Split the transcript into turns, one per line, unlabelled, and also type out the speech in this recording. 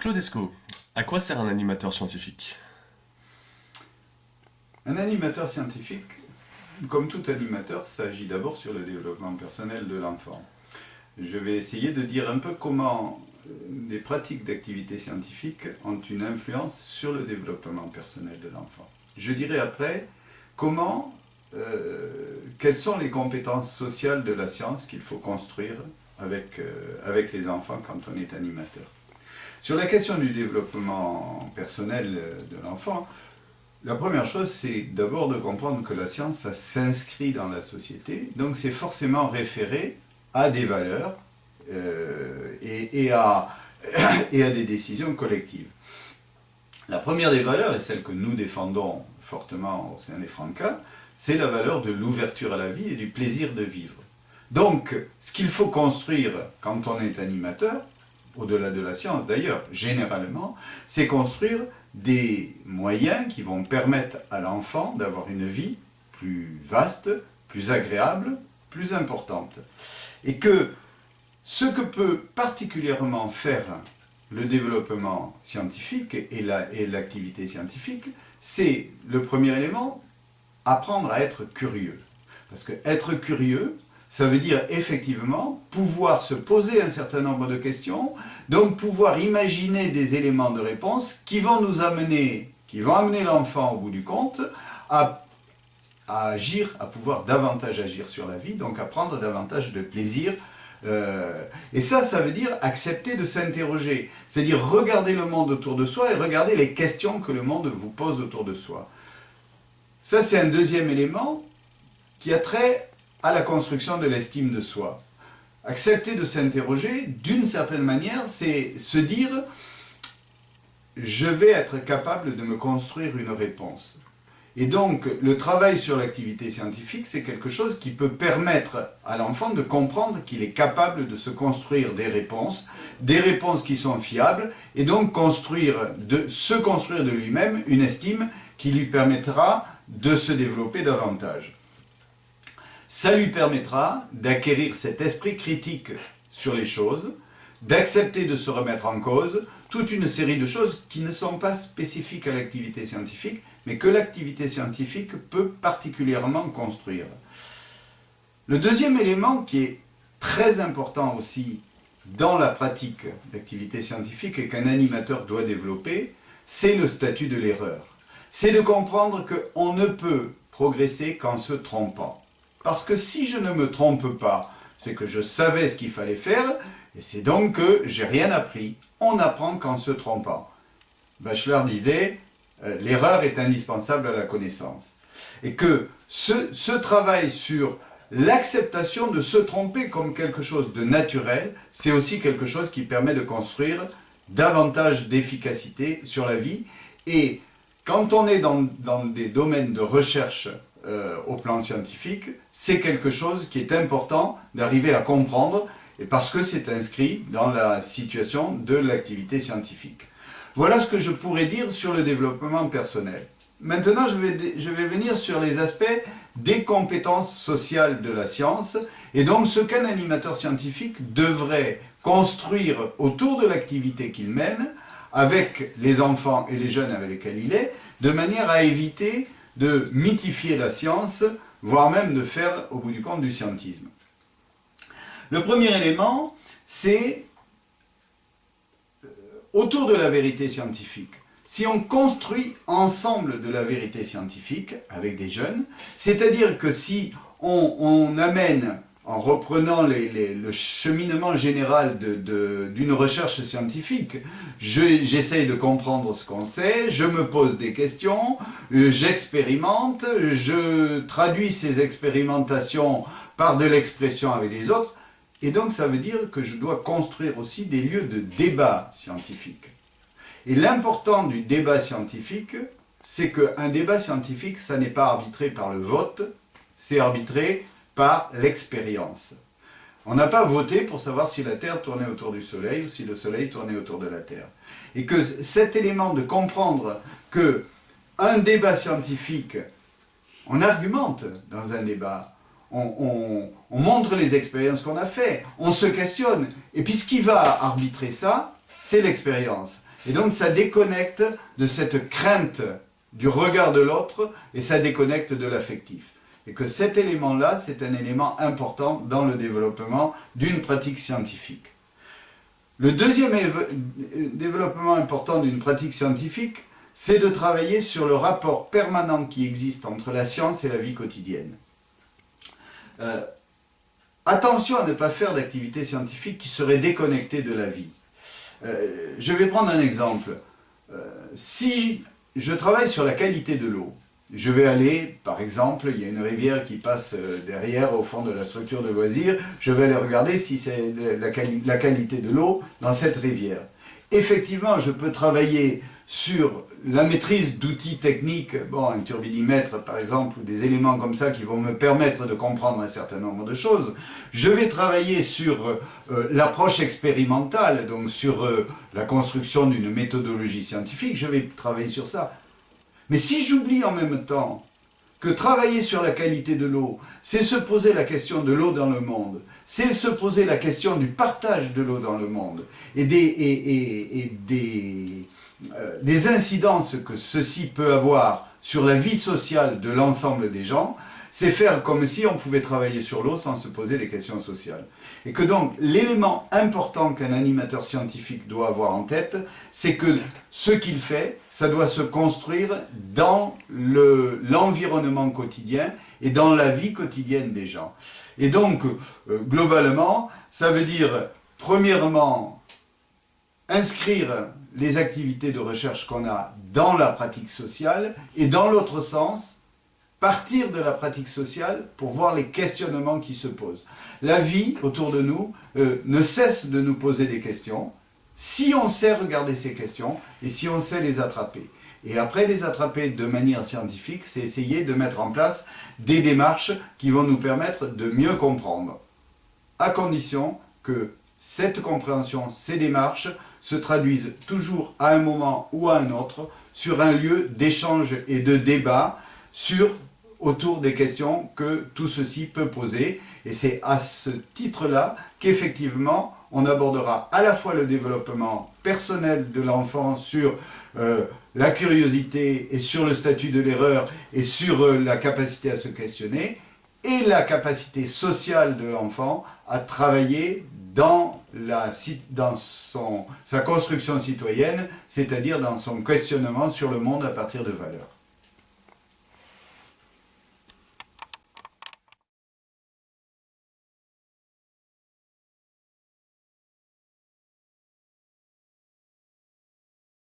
Claudesco, à quoi sert un animateur scientifique?
Un animateur scientifique, comme tout animateur, s'agit d'abord sur le développement personnel de l'enfant. Je vais essayer de dire un peu comment euh, pratiques d'activité scientifique ont une influence sur le développement personnel de l'enfant. Je dirai après comment, euh, quelles sont les compétences sociales de la science qu'il faut construire avec, euh, avec les enfants quand on est animateur. Sur la question du développement personnel de l'enfant, la première chose, c'est d'abord de comprendre que la science, ça s'inscrit dans la société, donc c'est forcément référé à des valeurs euh, et, à, et à des décisions collectives. La première des valeurs, et celle que nous défendons fortement au sein des Francas, c'est la valeur de l'ouverture à la vie et du plaisir de vivre. Donc, ce qu'il faut construire quand on est animateur, au-delà de la science d'ailleurs, généralement, c'est construire des moyens qui vont permettre à l'enfant d'avoir une vie plus vaste, plus agréable, plus importante. Et que ce que peut particulièrement faire le développement scientifique et l'activité scientifique, c'est le premier élément, apprendre à être curieux. Parce que être curieux, ça veut dire effectivement pouvoir se poser un certain nombre de questions, donc pouvoir imaginer des éléments de réponse qui vont nous amener, qui vont amener l'enfant au bout du compte à, agir, à pouvoir davantage agir sur la vie, donc à prendre davantage de plaisir euh, et ça, ça veut dire accepter de s'interroger, c'est-à-dire regarder le monde autour de soi et regarder les questions que le monde vous pose autour de soi. Ça, c'est un deuxième élément qui a trait à la construction de l'estime de soi. Accepter de s'interroger, d'une certaine manière, c'est se dire « je vais être capable de me construire une réponse ». Et donc, le travail sur l'activité scientifique, c'est quelque chose qui peut permettre à l'enfant de comprendre qu'il est capable de se construire des réponses, des réponses qui sont fiables, et donc construire de, se construire de lui-même une estime qui lui permettra de se développer davantage. Ça lui permettra d'acquérir cet esprit critique sur les choses, d'accepter de se remettre en cause, toute une série de choses qui ne sont pas spécifiques à l'activité scientifique, mais que l'activité scientifique peut particulièrement construire. Le deuxième élément qui est très important aussi dans la pratique d'activité scientifique et qu'un animateur doit développer, c'est le statut de l'erreur. C'est de comprendre qu'on ne peut progresser qu'en se trompant. Parce que si je ne me trompe pas, c'est que je savais ce qu'il fallait faire, et c'est donc que j'ai rien appris. On apprend qu'en se trompant. Bachelor disait, euh, l'erreur est indispensable à la connaissance. Et que ce, travail sur l'acceptation de se tromper comme quelque chose de naturel, c'est aussi quelque chose qui permet de construire davantage d'efficacité sur la vie. Et quand on est dans des domaines de recherche euh, au plan scientifique, c'est quelque chose qui est important d'arriver à comprendre, et parce que c'est inscrit dans la situation de l'activité scientifique. Voilà ce que je pourrais dire sur le développement personnel. Maintenant, je vais, je vais venir sur les aspects des compétences sociales de la science, et donc ce qu'un animateur scientifique devrait construire autour de l'activité qu'il mène, avec les enfants et les jeunes avec lesquels il est, de manière à éviter de mythifier la science, voire même de faire, au bout du compte, du scientisme. Le premier élément, c'est euh, autour de la vérité scientifique. Si on construit ensemble de la vérité scientifique avec des jeunes, c'est-à-dire que si on amène en reprenant le cheminement général d'une recherche scientifique. J'essaye de comprendre ce qu'on sait, je me pose des questions, euh, j'expérimente, je traduis ces expérimentations par de l'expression avec les autres, et donc ça veut dire que je dois construire aussi des lieux de débat scientifique. Et l'important du débat scientifique, c'est qu'un débat scientifique, ça n'est pas arbitré par le vote, c'est arbitré par l'expérience. On n'a pas voté pour savoir si la Terre tournait autour du Soleil ou si le Soleil tournait autour de la Terre. Et que cet élément de comprendre que un débat scientifique, on argumente dans un débat, on, montre les expériences qu'on a faites, on se questionne. Et puis ce qui va arbitrer ça, c'est l'expérience. Et donc ça déconnecte de cette crainte du regard de l'autre et ça déconnecte de l'affectif. Et que cet élément-là, c'est un élément important dans le développement d'une pratique scientifique. Le deuxième développement important d'une pratique scientifique, c'est de travailler sur le rapport permanent qui existe entre la science et la vie quotidienne. Euh, attention à ne pas faire d'activités scientifiques qui seraient déconnectées de la vie. Euh, je vais prendre un exemple. Euh, si je travaille sur la qualité de l'eau, je vais aller, par exemple, il y a une rivière qui passe derrière au fond de la structure de loisirs, je vais aller regarder si c'est la, qualité de l'eau dans cette rivière. Effectivement, je peux travailler sur la maîtrise d'outils techniques, bon, un turbidimètre par exemple, ou des éléments comme ça qui vont me permettre de comprendre un certain nombre de choses. Je vais travailler sur euh, l'approche expérimentale, donc sur euh, la construction d'une méthodologie scientifique, je vais travailler sur ça. Mais si j'oublie en même temps que travailler sur la qualité de l'eau, c'est se poser la question de l'eau dans le monde, c'est se poser la question du partage de l'eau dans le monde, et des, euh, incidences que ceci peut avoir sur la vie sociale de l'ensemble des gens, c'est faire comme si on pouvait travailler sur l'eau sans se poser des questions sociales. Et que donc, l'élément important qu'un animateur scientifique doit avoir en tête, c'est que ce qu'il fait, ça doit se construire dans l'environnement quotidien et dans la vie quotidienne des gens. Et donc, euh, globalement, ça veut dire, premièrement, inscrire les activités de recherche qu'on a dans la pratique sociale et dans l'autre sens, partir de la pratique sociale pour voir les questionnements qui se posent. La vie autour de nous euh, ne cesse de nous poser des questions si on sait regarder ces questions et si on sait les attraper. Et après les attraper de manière scientifique, c'est essayer de mettre en place des démarches qui vont nous permettre de mieux comprendre, à condition que cette compréhension, ces démarches, se traduisent toujours à un moment ou à un autre sur un lieu d'échange et de débat sur, autour des questions que tout ceci peut poser. Et c'est à ce titre-là qu'effectivement, on abordera à la fois le développement personnel de l'enfant sur euh, la curiosité et sur le statut de l'erreur et sur euh, la capacité à se questionner, et la capacité sociale de l'enfant à travailler dans, sa construction citoyenne, c'est-à-dire dans son questionnement sur le monde à partir de valeurs.